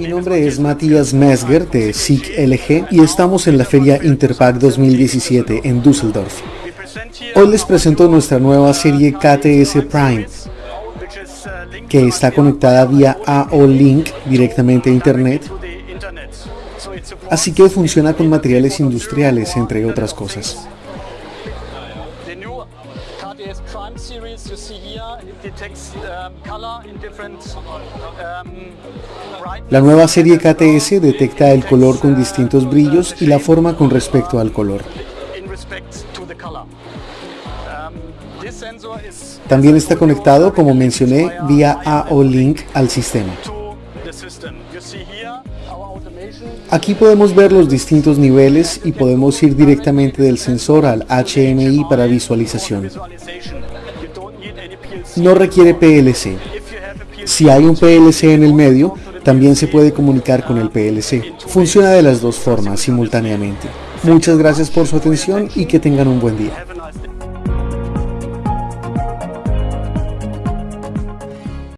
nombre es Matías Mesger de SIG LG y estamos en la feria Interpack 2017 en Düsseldorf. Hoy les presento nuestra nueva serie KTS Prime, que está conectada vía AO-Link directamente a Internet, así que funciona con materiales industriales, entre otras cosas. La nueva serie KTS detecta el color con distintos brillos y la forma con respecto al color. También está conectado, como mencioné, vía AO-Link al sistema. Aquí podemos ver los distintos niveles y podemos ir directamente del sensor al HMI para visualización. No requiere PLC. Si hay un PLC en el medio, también se puede comunicar con el PLC. Funciona de las dos formas simultáneamente. Muchas gracias por su atención y que tengan un buen día.